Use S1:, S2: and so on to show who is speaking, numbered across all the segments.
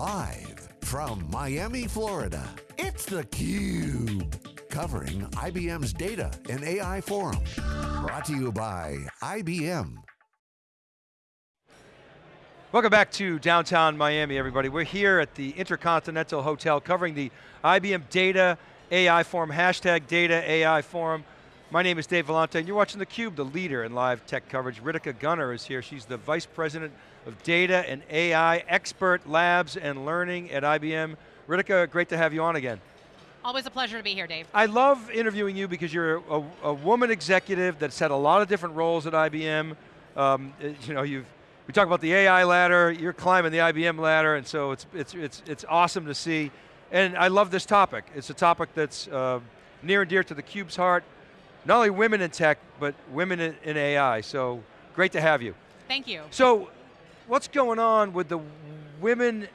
S1: Live from Miami, Florida, it's theCUBE. Covering IBM's Data and AI Forum. Brought to you by IBM.
S2: Welcome back to downtown Miami, everybody. We're here at the Intercontinental Hotel covering the IBM Data AI Forum, hashtag Data AI Forum. My name is Dave Vellante, and you're watching theCUBE, the leader in live tech coverage. Ritika Gunnar is here. She's the Vice President of Data and AI Expert Labs and Learning at IBM. Ritika, great to have you on again.
S3: Always a pleasure to be here, Dave.
S2: I love interviewing you because you're a, a woman executive that's had a lot of different roles at IBM. Um, you know, you've we talk about the AI ladder, you're climbing the IBM ladder, and so it's, it's, it's, it's awesome to see. And I love this topic. It's a topic that's uh, near and dear to the CUBE's heart. Not only women in tech, but women in, in AI, so great to have you.
S3: Thank you.
S2: So, what's going on with the Women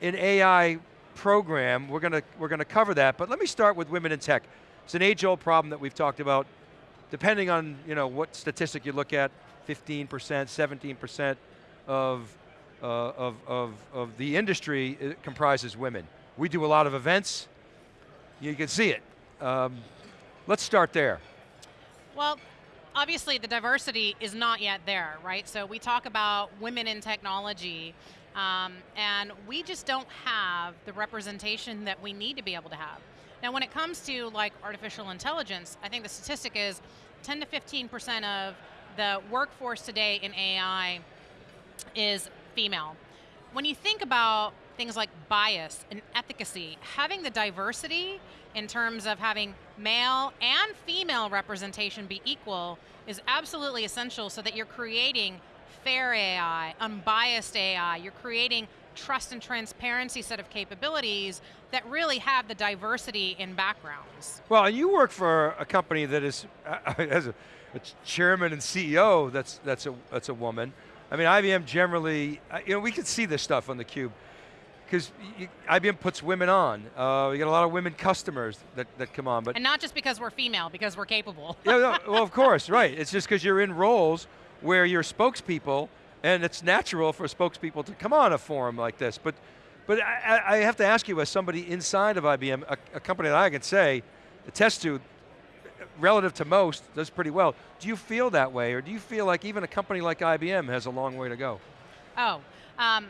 S2: in AI program? We're going to, we're going to cover that, but let me start with women in tech. It's an age-old problem that we've talked about. Depending on you know, what statistic you look at, 15%, 17%, of, uh, of, of, of the industry comprises women. We do a lot of events, you can see it. Um, let's start there.
S3: Well, obviously the diversity is not yet there, right? So we talk about women in technology, um, and we just don't have the representation that we need to be able to have. Now when it comes to like artificial intelligence, I think the statistic is 10 to 15% of the workforce today in AI is female. When you think about things like bias and efficacy, having the diversity in terms of having male and female representation be equal is absolutely essential so that you're creating fair AI, unbiased AI, you're creating trust and transparency set of capabilities that really have the diversity in backgrounds.
S2: Well, you work for a company that is, uh, as a, a chairman and CEO that's, that's, a, that's a woman. I mean, IBM generally, uh, you know, we can see this stuff on the cube because IBM puts women on. Uh, we get a lot of women customers that, that come on. But
S3: and not just because we're female, because we're capable.
S2: yeah, no, well, of course, right. It's just because you're in roles where you're spokespeople, and it's natural for spokespeople to come on a forum like this. But, but I, I have to ask you, as somebody inside of IBM, a, a company that I can say, attest to, relative to most, does pretty well. Do you feel that way, or do you feel like even a company like IBM has a long way to go?
S3: Oh, um,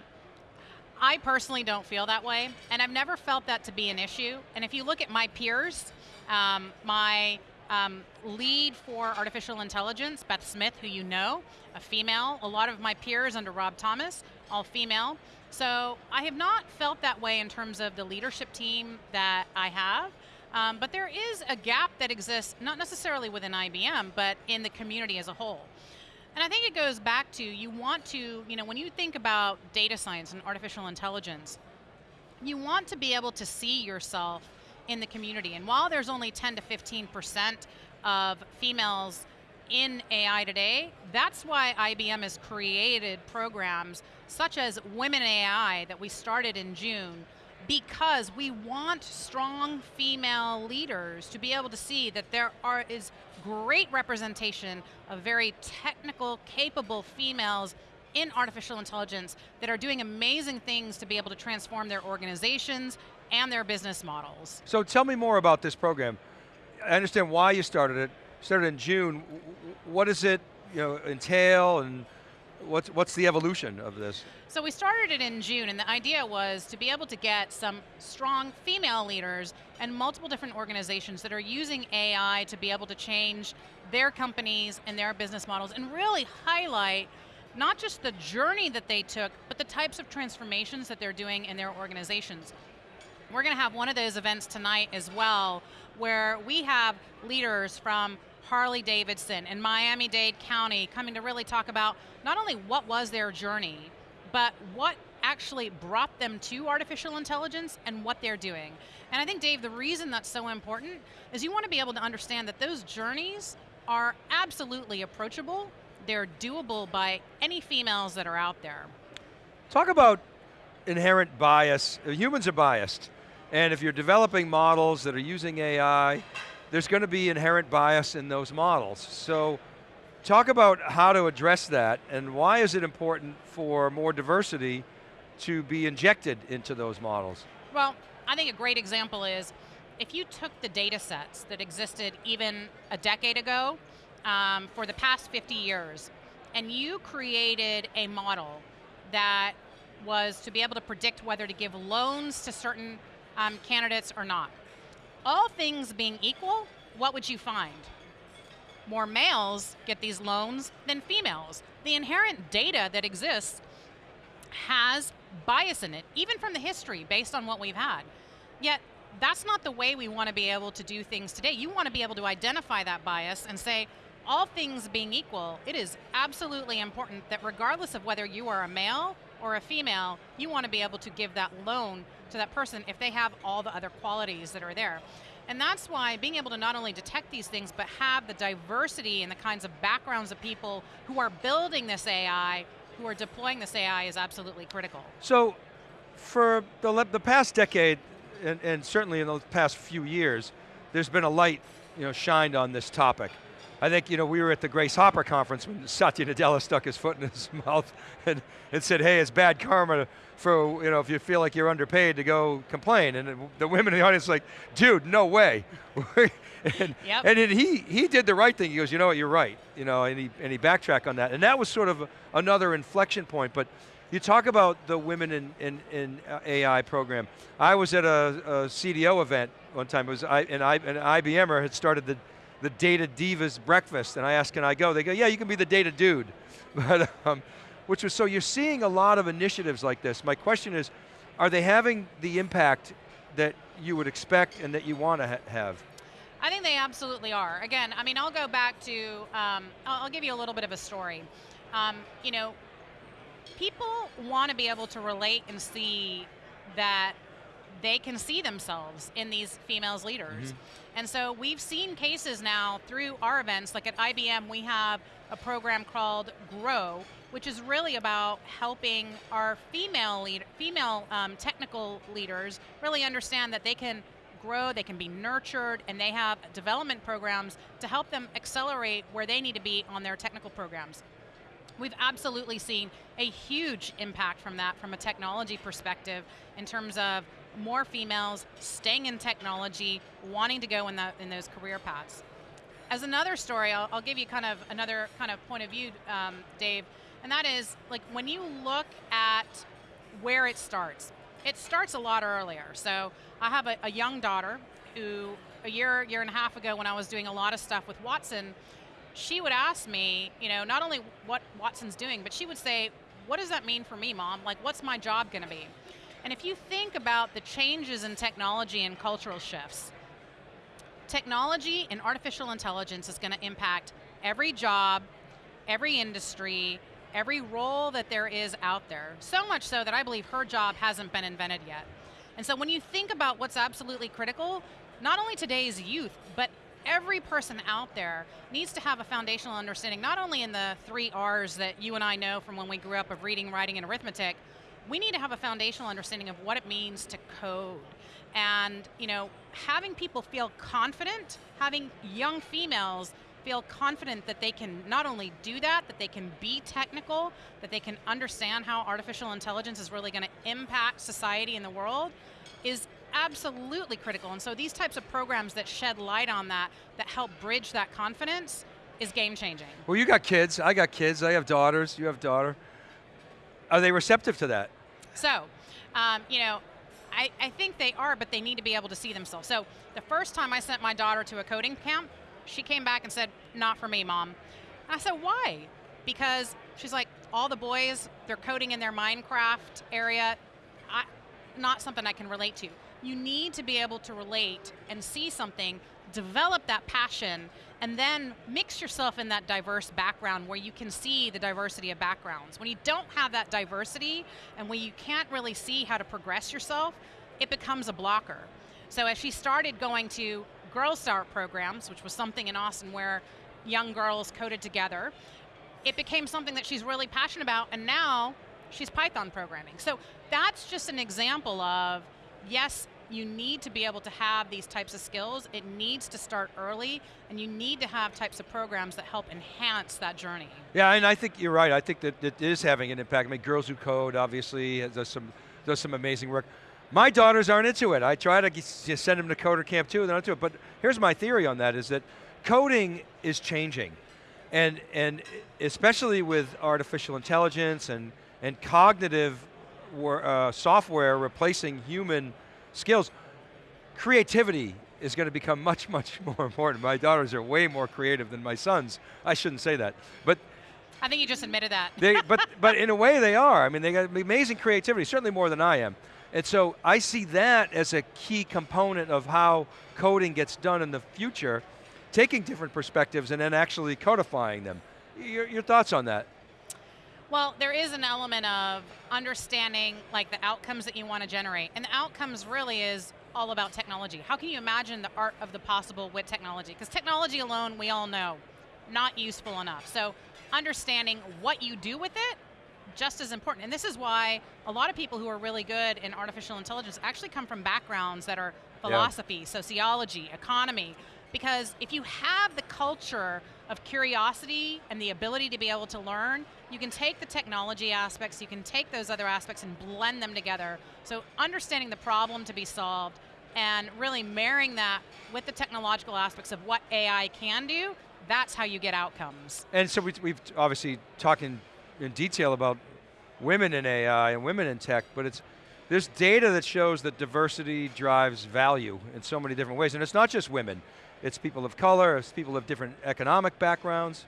S3: I personally don't feel that way, and I've never felt that to be an issue. And if you look at my peers, um, my um, lead for artificial intelligence, Beth Smith, who you know, a female, a lot of my peers under Rob Thomas, all female. So I have not felt that way in terms of the leadership team that I have. Um, but there is a gap that exists, not necessarily within IBM, but in the community as a whole. And I think it goes back to, you want to, you know, when you think about data science and artificial intelligence, you want to be able to see yourself in the community. And while there's only 10 to 15% of females in AI today, that's why IBM has created programs such as Women AI that we started in June because we want strong female leaders to be able to see that there are, is great representation of very technical, capable females in artificial intelligence that are doing amazing things to be able to transform their organizations and their business models.
S2: So tell me more about this program. I understand why you started it. Started in June. What does it you know, entail and what's, what's the evolution of this?
S3: So we started it in June and the idea was to be able to get some strong female leaders and multiple different organizations that are using AI to be able to change their companies and their business models and really highlight not just the journey that they took, but the types of transformations that they're doing in their organizations. We're going to have one of those events tonight as well, where we have leaders from Harley Davidson and Miami-Dade County coming to really talk about not only what was their journey, but what actually brought them to artificial intelligence and what they're doing. And I think, Dave, the reason that's so important is you want to be able to understand that those journeys are absolutely approachable, they're doable by any females that are out there.
S2: Talk about inherent bias. Humans are biased. And if you're developing models that are using AI, there's going to be inherent bias in those models. So talk about how to address that and why is it important for more diversity to be injected into those models?
S3: Well, I think a great example is if you took the data sets that existed even a decade ago um, for the past 50 years, and you created a model that was to be able to predict whether to give loans to certain um, candidates or not. All things being equal, what would you find? More males get these loans than females. The inherent data that exists has bias in it, even from the history based on what we've had. Yet, that's not the way we want to be able to do things today. You want to be able to identify that bias and say, all things being equal, it is absolutely important that regardless of whether you are a male or a female, you want to be able to give that loan to that person if they have all the other qualities that are there. And that's why being able to not only detect these things, but have the diversity and the kinds of backgrounds of people who are building this AI, who are deploying this AI is absolutely critical.
S2: So, for the, the past decade, and, and certainly in the past few years, there's been a light you know, shined on this topic. I think you know we were at the Grace Hopper conference when Satya Nadella stuck his foot in his mouth and, and said, "Hey, it's bad karma for you know if you feel like you're underpaid to go complain." And the women in the audience like, "Dude, no way." and,
S3: yep.
S2: and he he did the right thing. He goes, "You know what? You're right." You know, and he and he backtracked on that. And that was sort of another inflection point. But you talk about the women in, in, in AI program. I was at a, a CDO event one time. It was I, and I, an IBMer had started the the Data Divas breakfast, and I asked, can I go? They go, yeah, you can be the data dude. But, um, which was, so you're seeing a lot of initiatives like this. My question is, are they having the impact that you would expect and that you want to ha have?
S3: I think they absolutely are. Again, I mean, I'll go back to, um, I'll, I'll, give you a little bit of a story. Um, you know, people want to be able to relate and see that they can see themselves in these females leaders. Mm -hmm. And so we've seen cases now through our events, like at IBM, we have a program called Grow, which is really about helping our female lead, female um, technical leaders really understand that they can grow, they can be nurtured, and they have development programs to help them accelerate where they need to be on their technical programs. We've absolutely seen a huge impact from that from a technology perspective in terms of more females staying in technology, wanting to go in, the, in those career paths. As another story, I'll, I'll give you kind of another kind of point of view, um, Dave, and that is like when you look at where it starts, it starts a lot earlier. So I have a, a young daughter who a year, year and a half ago when I was doing a lot of stuff with Watson, she would ask me, you know, not only what Watson's doing, but she would say, what does that mean for me, mom? Like, what's my job gonna be? And if you think about the changes in technology and cultural shifts, technology and artificial intelligence is going to impact every job, every industry, every role that there is out there. So much so that I believe her job hasn't been invented yet. And so when you think about what's absolutely critical, not only today's youth, but every person out there needs to have a foundational understanding, not only in the three R's that you and I know from when we grew up of reading, writing, and arithmetic, we need to have a foundational understanding of what it means to code. And you know, having people feel confident, having young females feel confident that they can not only do that, that they can be technical, that they can understand how artificial intelligence is really going to impact society and the world, is absolutely critical. And so these types of programs that shed light on that, that help bridge that confidence, is game changing.
S2: Well, you got kids, I got kids, I have daughters, you have daughter. Are they receptive to that?
S3: So, um, you know, I, I think they are, but they need to be able to see themselves. So the first time I sent my daughter to a coding camp, she came back and said, not for me, mom. I said, why? Because she's like, all the boys, they're coding in their Minecraft area. I, not something I can relate to. You need to be able to relate and see something, develop that passion, and then mix yourself in that diverse background where you can see the diversity of backgrounds. When you don't have that diversity and when you can't really see how to progress yourself, it becomes a blocker. So as she started going to Girlstart programs, which was something in Austin where young girls coded together, it became something that she's really passionate about, and now she's Python programming. So that's just an example of, yes, you need to be able to have these types of skills. It needs to start early, and you need to have types of programs that help enhance that journey.
S2: Yeah, and I think you're right. I think that it is having an impact. I mean, Girls Who Code obviously does some does some amazing work. My daughters aren't into it. I try to send them to Coder Camp too, they're not into it. But here's my theory on that: is that coding is changing, and and especially with artificial intelligence and and cognitive uh, software replacing human skills, creativity is going to become much, much more important. My daughters are way more creative than my sons. I shouldn't say that, but
S3: I think you just admitted that.
S2: they, but, but in a way they are. I mean, they got amazing creativity, certainly more than I am. And so I see that as a key component of how coding gets done in the future, taking different perspectives and then actually codifying them. Your, your thoughts on that?
S3: Well, there is an element of understanding like the outcomes that you want to generate. And the outcomes really is all about technology. How can you imagine the art of the possible with technology? Because technology alone, we all know, not useful enough. So understanding what you do with it, just as important. And this is why a lot of people who are really good in artificial intelligence actually come from backgrounds that are philosophy, yeah. sociology, economy, because if you have the culture of curiosity and the ability to be able to learn, you can take the technology aspects, you can take those other aspects and blend them together. So understanding the problem to be solved and really marrying that with the technological aspects of what AI can do, that's how you get outcomes.
S2: And so we, we've obviously talking in detail about women in AI and women in tech, but it's there's data that shows that diversity drives value in so many different ways, and it's not just women. It's people of color, it's people of different economic backgrounds.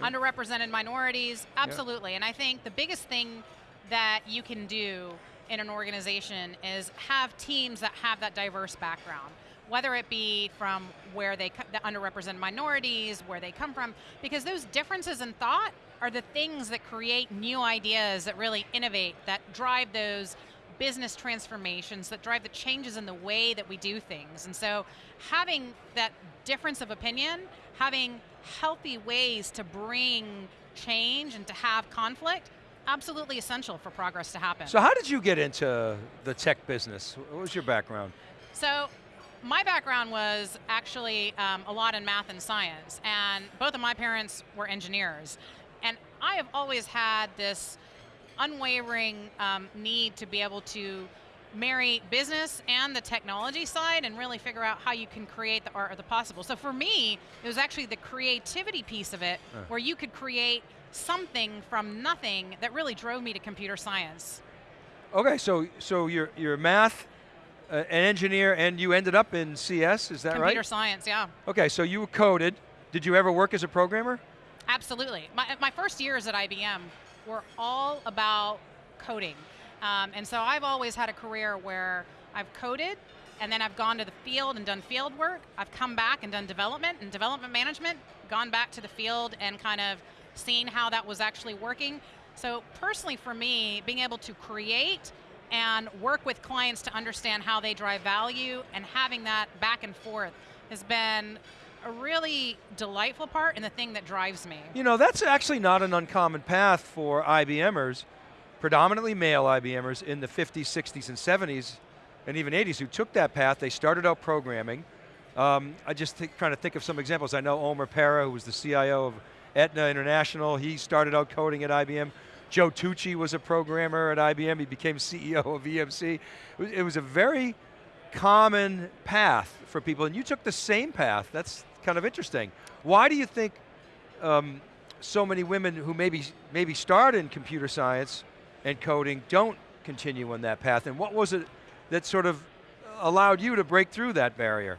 S3: Underrepresented minorities, absolutely. Yeah. And I think the biggest thing that you can do in an organization is have teams that have that diverse background whether it be from where they, the underrepresented minorities, where they come from, because those differences in thought are the things that create new ideas that really innovate, that drive those business transformations that drive the changes in the way that we do things. And so having that difference of opinion, having healthy ways to bring change and to have conflict, absolutely essential for progress to happen.
S2: So how did you get into the tech business? What was your background?
S3: So my background was actually um, a lot in math and science, and both of my parents were engineers. And I have always had this unwavering um, need to be able to marry business and the technology side and really figure out how you can create the art of the possible. So for me, it was actually the creativity piece of it uh. where you could create something from nothing that really drove me to computer science.
S2: Okay, so so you're, you're math, an engineer, and you ended up in CS, is that
S3: computer
S2: right?
S3: Computer science, yeah.
S2: Okay, so you coded. Did you ever work as a programmer?
S3: Absolutely. My, my first years at IBM were all about coding. Um, and so I've always had a career where I've coded and then I've gone to the field and done field work. I've come back and done development and development management, gone back to the field and kind of seen how that was actually working. So personally for me, being able to create and work with clients to understand how they drive value and having that back and forth has been a really delightful part and the thing that drives me.
S2: You know, that's actually not an uncommon path for IBMers, predominantly male IBMers in the 50s, 60s, and 70s, and even 80s who took that path. They started out programming. Um, I just trying to think of some examples. I know Omer Para, who was the CIO of Aetna International, he started out coding at IBM. Joe Tucci was a programmer at IBM. He became CEO of EMC. It was a very common path for people, and you took the same path. That's kind of interesting. Why do you think um, so many women who maybe maybe start in computer science and coding don't continue on that path? And what was it that sort of allowed you to break through that barrier?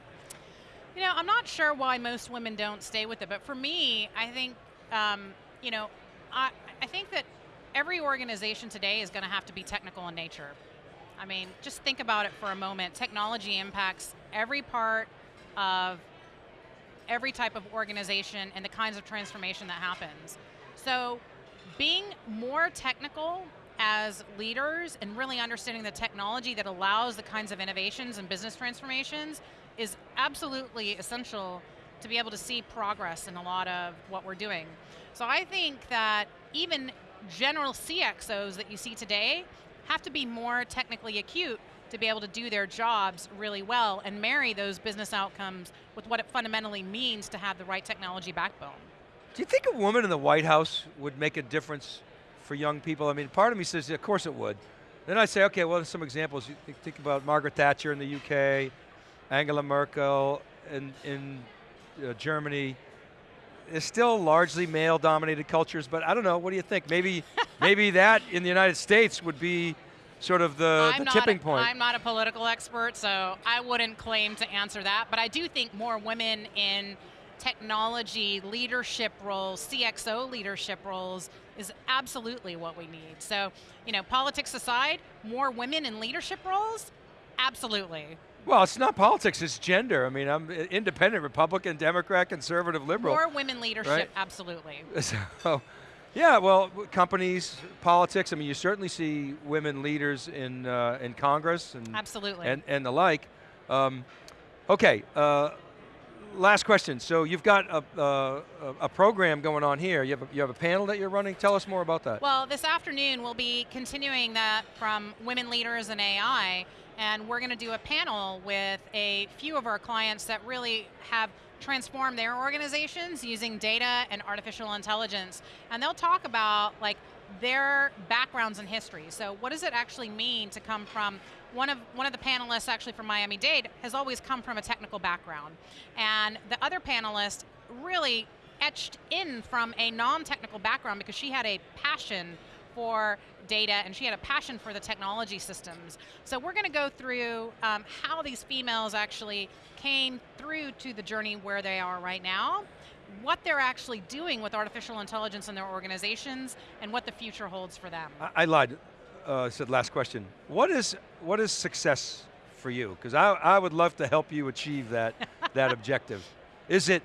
S3: You know, I'm not sure why most women don't stay with it, but for me, I think, um, you know, I, I think that every organization today is going to have to be technical in nature. I mean, just think about it for a moment. Technology impacts every part of every type of organization and the kinds of transformation that happens. So being more technical as leaders and really understanding the technology that allows the kinds of innovations and business transformations is absolutely essential to be able to see progress in a lot of what we're doing. So I think that even general CXOs that you see today have to be more technically acute to be able to do their jobs really well and marry those business outcomes with what it fundamentally means to have the right technology backbone.
S2: Do you think a woman in the White House would make a difference for young people? I mean, part of me says, of course it would. Then I say, okay, well, there's some examples. You think about Margaret Thatcher in the UK, Angela Merkel in, in uh, Germany. It's still largely male-dominated cultures, but I don't know. What do you think? Maybe, maybe that in the United States would be sort of the, the tipping
S3: a,
S2: point.
S3: I'm not a political expert, so I wouldn't claim to answer that. But I do think more women in technology leadership roles, CXO leadership roles, is absolutely what we need. So, you know, politics aside, more women in leadership roles, absolutely.
S2: Well, it's not politics, it's gender. I mean, I'm independent, Republican, Democrat, conservative, liberal.
S3: More women leadership,
S2: right?
S3: absolutely.
S2: So, yeah, well, companies, politics, I mean, you certainly see women leaders in, uh, in Congress and,
S3: absolutely.
S2: and, and the like. Um, okay, uh, last question. So you've got a, a, a, program going on here. You have, a, you have a panel that you're running. Tell us more about that.
S3: Well, this afternoon we'll be continuing that from Women Leaders in AI, and we're going to do a panel with a few of our clients that really have transformed their organizations using data and artificial intelligence. And they'll talk about like their backgrounds and history. So what does it actually mean to come from one of one of the panelists actually from Miami Dade has always come from a technical background. And the other panelist really etched in from a non-technical background because she had a passion for data and she had a passion for the technology systems. So we're going to go through um, how these females actually came through to the journey where they are right now, what they're actually doing with artificial intelligence in their organizations, and what the future holds for them.
S2: I, I lied, uh, said last question. What is, what is success for you? Because I, I would love to help you achieve that, that objective. Is it,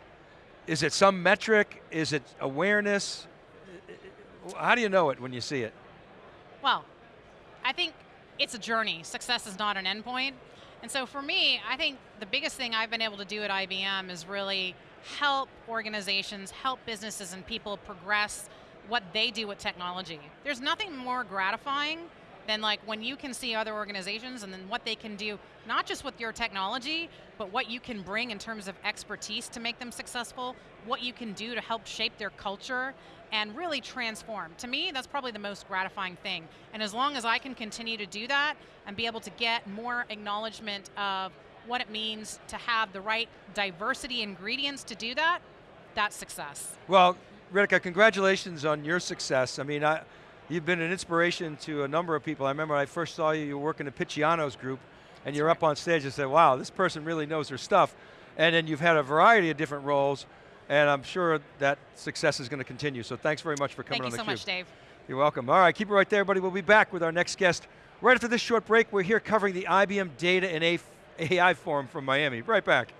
S2: is it some metric? Is it awareness? How do you know it when you see it?
S3: Well, I think it's a journey. Success is not an endpoint. And so for me, I think the biggest thing I've been able to do at IBM is really help organizations, help businesses and people progress what they do with technology. There's nothing more gratifying than like when you can see other organizations and then what they can do, not just with your technology, but what you can bring in terms of expertise to make them successful, what you can do to help shape their culture and really transform. To me, that's probably the most gratifying thing. And as long as I can continue to do that and be able to get more acknowledgement of what it means to have the right diversity ingredients to do that, that's success.
S2: Well, Ritika, uh, congratulations on your success. I mean, I, you've been an inspiration to a number of people. I remember when I first saw you, you were working at Picciano's group, and you're up on stage and said, wow, this person really knows their stuff. And then you've had a variety of different roles, and I'm sure that success is going to continue. So thanks very much for coming
S3: Thank
S2: on
S3: theCUBE.
S2: Thank you
S3: so much, Dave.
S2: You're welcome. All right, keep it right there, buddy. We'll be back with our next guest. Right after this short break, we're here covering the IBM Data and AI Forum from Miami. Right back.